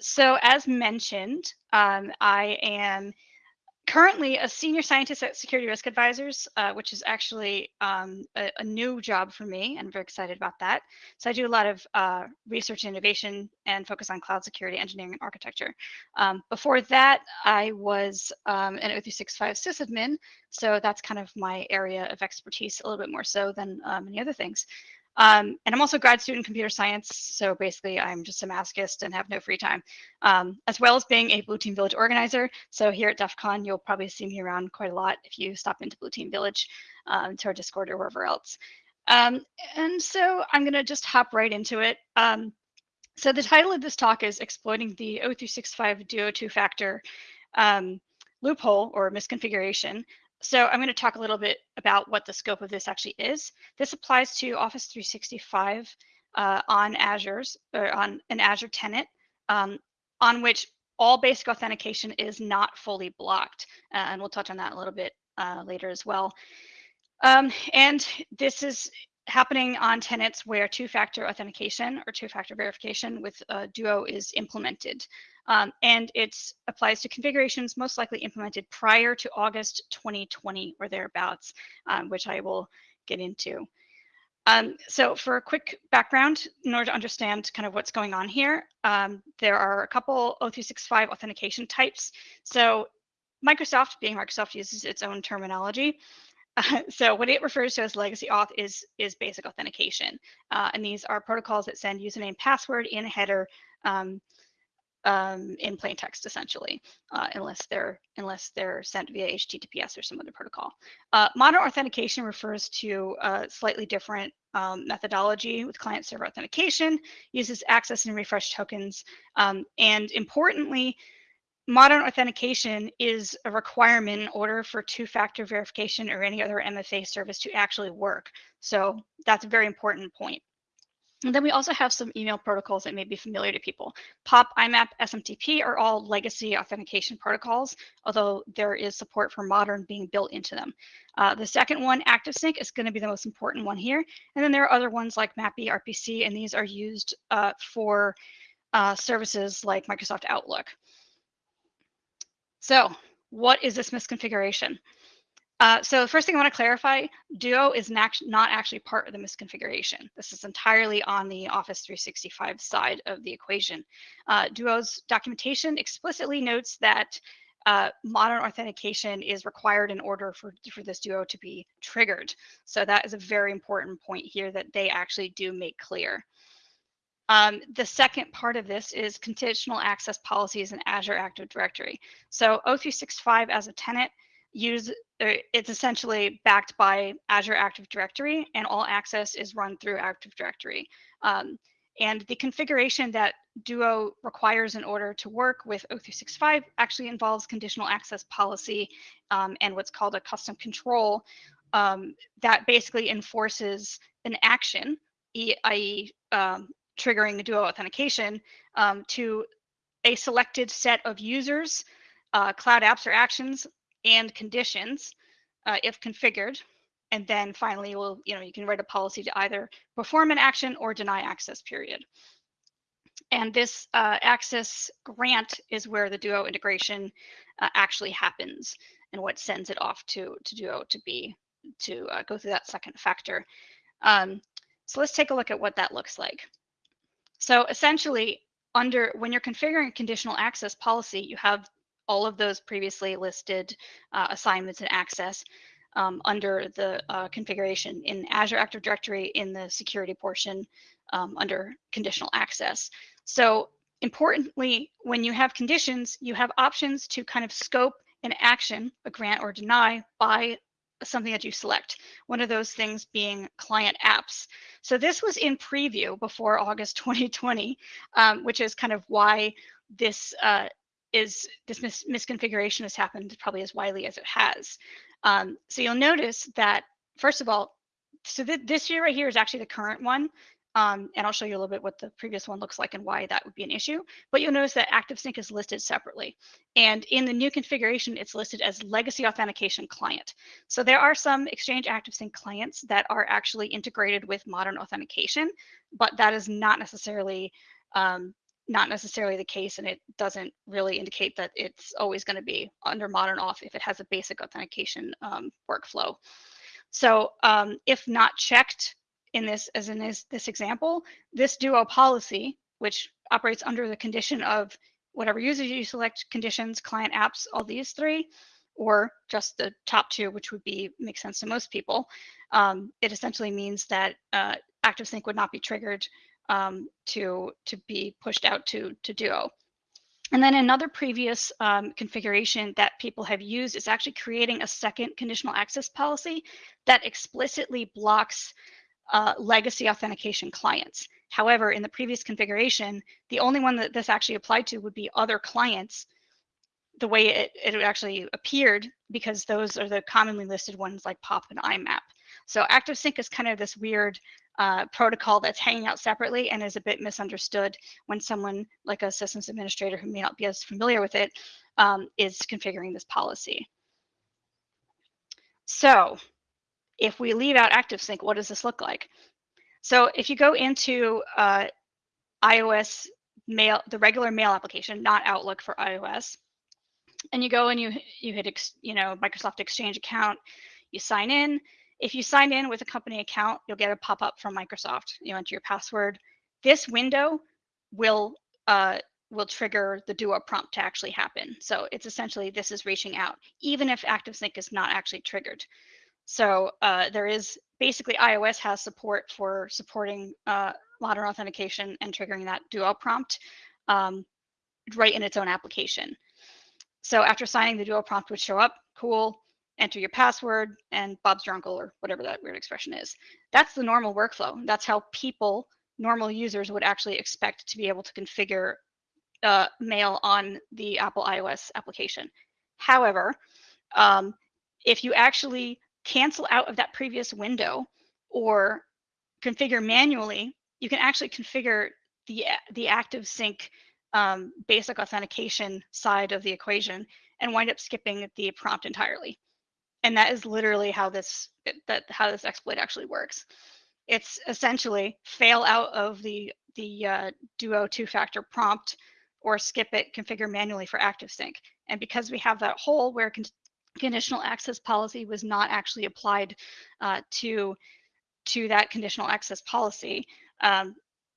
so as mentioned, um, I am currently a senior scientist at Security Risk Advisors, uh, which is actually um, a, a, new job for me, and I'm very excited about that. So I do a lot of uh, research and innovation and focus on cloud security, engineering, and architecture. Um, before that, I was um, an O365 sysadmin, so that's kind of my area of expertise a little bit more so than uh, many other things. Um, and I'm also a grad student in computer science. So basically I'm just a masochist and have no free time, um, as well as being a Blue Team Village organizer. So here at DEF CON, you'll probably see me around quite a lot if you stop into Blue Team Village um, to our Discord or wherever else. Um, and so I'm gonna just hop right into it. Um, so the title of this talk is Exploiting the O365 Duo two-factor um, loophole or misconfiguration so I'm going to talk a little bit about what the scope of this actually is. This applies to Office 365 uh, on Azure's or on an Azure tenant um, on which all basic authentication is not fully blocked. Uh, and we'll touch on that a little bit uh, later as well. Um, and this is happening on tenants where two-factor authentication or two-factor verification with uh, Duo is implemented. Um, and it applies to configurations most likely implemented prior to August 2020 or thereabouts, um, which I will get into. Um, so for a quick background, in order to understand kind of what's going on here, um, there are a couple O365 authentication types. So Microsoft, being Microsoft, uses its own terminology. Uh, so what it refers to as legacy auth is, is basic authentication. Uh, and these are protocols that send username password in a header um, um, in plain text essentially, uh, unless they're unless they're sent via HTTPS or some other protocol. Uh, modern authentication refers to a slightly different um, methodology with client-server authentication, uses access and refresh tokens, um, and importantly, modern authentication is a requirement in order for two-factor verification or any other MFA service to actually work. So that's a very important point. And then we also have some email protocols that may be familiar to people. POP, IMAP, SMTP are all legacy authentication protocols, although there is support for modern being built into them. Uh, the second one, ActiveSync, is going to be the most important one here. And then there are other ones like MAPI, RPC, and these are used uh, for uh, services like Microsoft Outlook. So what is this misconfiguration? Uh, so the first thing I want to clarify, Duo is not, not actually part of the misconfiguration. This is entirely on the Office 365 side of the equation. Uh, Duo's documentation explicitly notes that uh, modern authentication is required in order for, for this Duo to be triggered. So that is a very important point here that they actually do make clear. Um, the second part of this is conditional access policies in Azure Active Directory. So O365 as a tenant use it's essentially backed by Azure Active Directory and all access is run through Active Directory. Um, and the configuration that Duo requires in order to work with O365 actually involves conditional access policy um, and what's called a custom control um, that basically enforces an action, i.e. Um, triggering the Duo authentication um, to a selected set of users, uh, cloud apps or actions and conditions uh, if configured. And then finally, we'll, you know, you can write a policy to either perform an action or deny access period. And this uh, access grant is where the Duo integration uh, actually happens and what sends it off to, to Duo to be, to uh, go through that second factor. Um, so let's take a look at what that looks like. So essentially, under when you're configuring a conditional access policy, you have all of those previously listed uh, assignments and access um, under the uh, configuration in Azure Active Directory in the security portion um, under conditional access. So importantly, when you have conditions, you have options to kind of scope an action, a grant or deny by something that you select. One of those things being client apps. So this was in preview before August 2020, um, which is kind of why this uh, is this mis misconfiguration has happened probably as widely as it has. Um, so you'll notice that, first of all, so th this year right here is actually the current one. Um, and I'll show you a little bit what the previous one looks like and why that would be an issue. But you'll notice that ActiveSync is listed separately. And in the new configuration, it's listed as Legacy Authentication Client. So there are some Exchange ActiveSync clients that are actually integrated with modern authentication, but that is not necessarily um, not necessarily the case, and it doesn't really indicate that it's always going to be under modern auth if it has a basic authentication um, workflow. So um, if not checked in this, as in this, this example, this duo policy, which operates under the condition of whatever user you select, conditions, client apps, all these three, or just the top two, which would be make sense to most people. Um, it essentially means that uh, ActiveSync would not be triggered um, to to be pushed out to to Duo. And then another previous um, configuration that people have used is actually creating a second conditional access policy that explicitly blocks uh, legacy authentication clients. However, in the previous configuration, the only one that this actually applied to would be other clients the way it, it actually appeared because those are the commonly listed ones like POP and IMAP. So ActiveSync is kind of this weird uh, protocol that's hanging out separately and is a bit misunderstood when someone like a systems administrator who may not be as familiar with it um, is configuring this policy. So if we leave out ActiveSync, what does this look like? So if you go into uh, iOS mail, the regular mail application, not Outlook for iOS, and you go and you you hit you know Microsoft Exchange account, you sign in. If you sign in with a company account, you'll get a pop-up from Microsoft. You enter your password. This window will uh, will trigger the Duo prompt to actually happen. So it's essentially this is reaching out, even if ActiveSync is not actually triggered. So uh, there is basically iOS has support for supporting uh, modern authentication and triggering that Duo prompt um, right in its own application. So after signing, the Duo prompt would show up. Cool. Enter your password and Bob's your uncle or whatever that weird expression is. That's the normal workflow. That's how people, normal users, would actually expect to be able to configure uh, mail on the Apple iOS application. However, um, if you actually cancel out of that previous window or configure manually, you can actually configure the the active sync um, basic authentication side of the equation and wind up skipping the prompt entirely. And that is literally how this that how this exploit actually works. It's essentially fail out of the the uh, Duo two-factor prompt or skip it, configure manually for ActiveSync. And because we have that hole where con conditional access policy was not actually applied uh, to to that conditional access policy, um,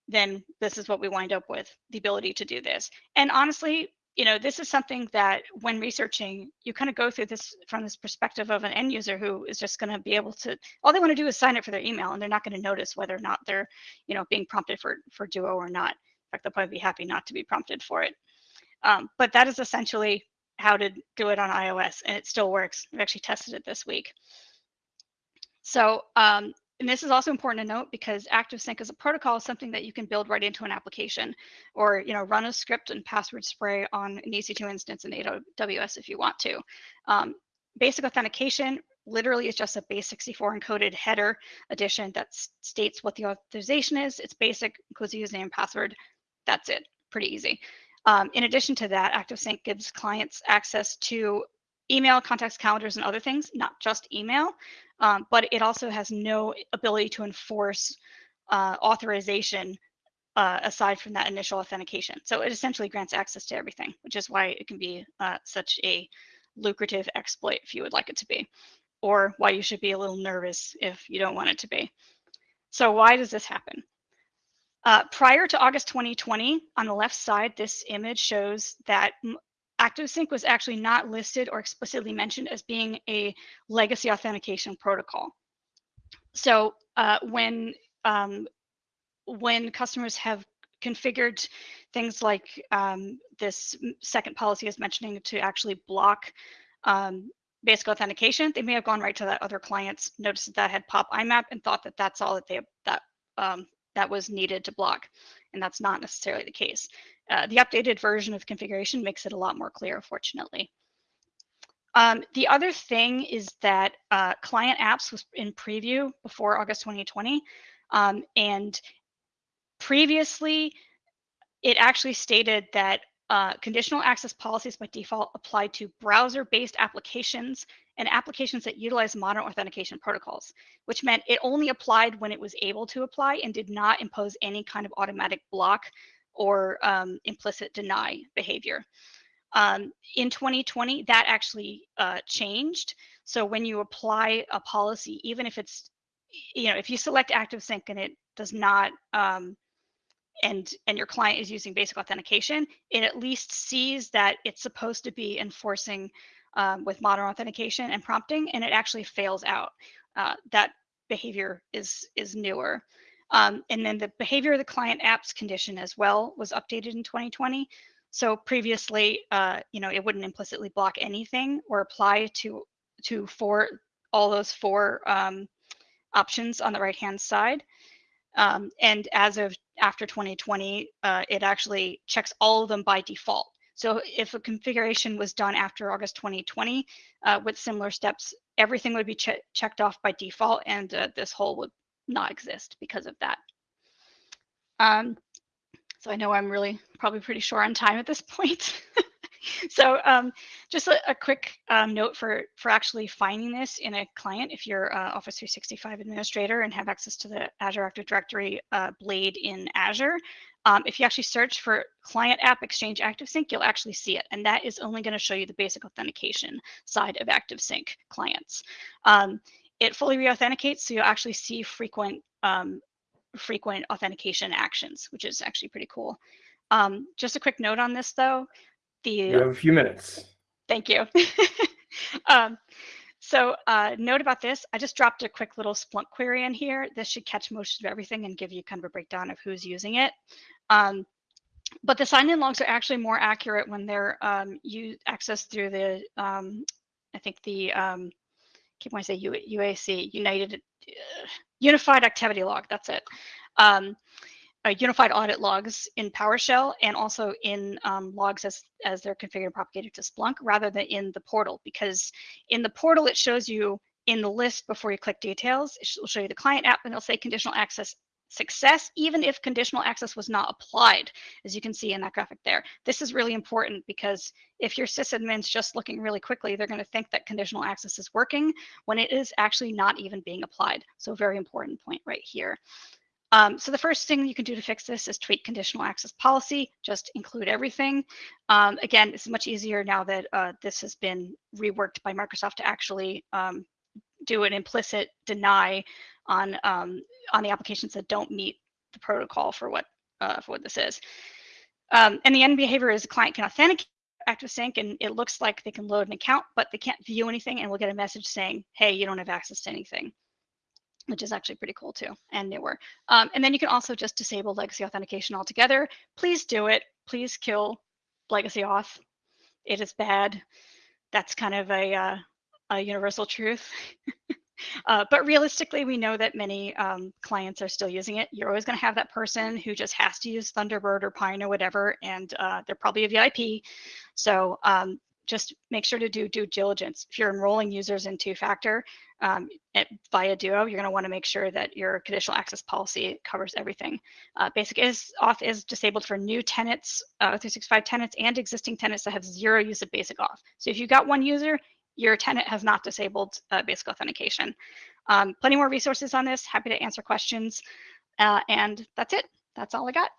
then this is what we wind up with the ability to do this. And honestly, you know, this is something that when researching, you kind of go through this from this perspective of an end user who is just going to be able to, all they want to do is sign up for their email and they're not going to notice whether or not they're, you know, being prompted for, for Duo or not. In fact, they'll probably be happy not to be prompted for it. Um, but that is essentially how to do it on iOS and it still works. I've actually tested it this week. So um, and this is also important to note because ActiveSync as a protocol is something that you can build right into an application or you know run a script and password spray on an EC2 instance in AWS if you want to. Um, basic authentication literally is just a base64 encoded header addition that states what the authorization is. It's basic, includes a username and password. That's it, pretty easy. Um, in addition to that, ActiveSync gives clients access to email, contacts, calendars, and other things, not just email, um, but it also has no ability to enforce uh, authorization uh, aside from that initial authentication. So it essentially grants access to everything, which is why it can be uh, such a lucrative exploit if you would like it to be, or why you should be a little nervous if you don't want it to be. So why does this happen? Uh, prior to August 2020, on the left side, this image shows that ActiveSync was actually not listed or explicitly mentioned as being a legacy authentication protocol. So uh, when um, when customers have configured things like um, this second policy is mentioning to actually block um, basic authentication, they may have gone right to that other client's, noticed that, that had POP IMAP and thought that that's all that they that um, that was needed to block, and that's not necessarily the case. Uh, the updated version of configuration makes it a lot more clear, fortunately. Um, the other thing is that uh, client apps was in preview before August 2020. Um, and previously, it actually stated that uh, conditional access policies by default apply to browser-based applications and applications that utilize modern authentication protocols, which meant it only applied when it was able to apply and did not impose any kind of automatic block or um, implicit deny behavior. Um, in 2020, that actually uh, changed. So when you apply a policy, even if it's, you know, if you select ActiveSync and it does not, um, and and your client is using basic authentication, it at least sees that it's supposed to be enforcing um, with modern authentication and prompting, and it actually fails out. Uh, that behavior is is newer. Um, and then the behavior of the client apps condition as well was updated in 2020. So previously, uh, you know, it wouldn't implicitly block anything or apply to to four all those four um, options on the right hand side. Um, and as of after 2020, uh, it actually checks all of them by default. So if a configuration was done after August 2020 uh, with similar steps, everything would be che checked off by default and uh, this hole would not exist because of that. Um, so I know I'm really probably pretty short on time at this point. so um, just a, a quick um, note for, for actually finding this in a client if you're uh, Office 365 administrator and have access to the Azure Active Directory uh, blade in Azure. Um, if you actually search for client app exchange ActiveSync, you'll actually see it. And that is only going to show you the basic authentication side of ActiveSync clients. Um, it fully re-authenticates, so you'll actually see frequent um, frequent authentication actions, which is actually pretty cool. Um, just a quick note on this, though. The you have a few minutes. Thank you. um, so uh, note about this, I just dropped a quick little Splunk query in here. This should catch most of everything and give you kind of a breakdown of who's using it. Um, but the sign-in logs are actually more accurate when they're um, you accessed through the, um, I think the, um, keep wanting to say U UAC, United, uh, Unified Activity Log, that's it. Um, uh, unified audit logs in PowerShell and also in um, logs as, as they're configured and propagated to Splunk rather than in the portal because in the portal it shows you in the list before you click details, it will show you the client app and it'll say conditional access success even if conditional access was not applied, as you can see in that graphic there. This is really important because if your sysadmin's just looking really quickly, they're going to think that conditional access is working when it is actually not even being applied. So very important point right here. Um, so the first thing you can do to fix this is tweak conditional access policy, just include everything. Um, again, it's much easier now that uh, this has been reworked by Microsoft to actually um, do an implicit deny on um, on the applications that don't meet the protocol for what uh, for what this is. Um, and the end behavior is the client can authenticate ActiveSync and it looks like they can load an account, but they can't view anything and we'll get a message saying, hey, you don't have access to anything which is actually pretty cool too and newer. Um, and then you can also just disable legacy authentication altogether. Please do it. Please kill legacy auth. It is bad. That's kind of a, uh, a universal truth. uh, but realistically, we know that many um, clients are still using it. You're always going to have that person who just has to use Thunderbird or Pine or whatever, and uh, they're probably a VIP. So um, just make sure to do due diligence. If you're enrolling users in two-factor um, via Duo, you're going to want to make sure that your conditional access policy covers everything. Uh, basic is auth is disabled for new tenants, uh, 365 tenants, and existing tenants that have zero use of basic auth. So if you've got one user, your tenant has not disabled uh, basic authentication. Um, plenty more resources on this. Happy to answer questions. Uh, and that's it. That's all I got.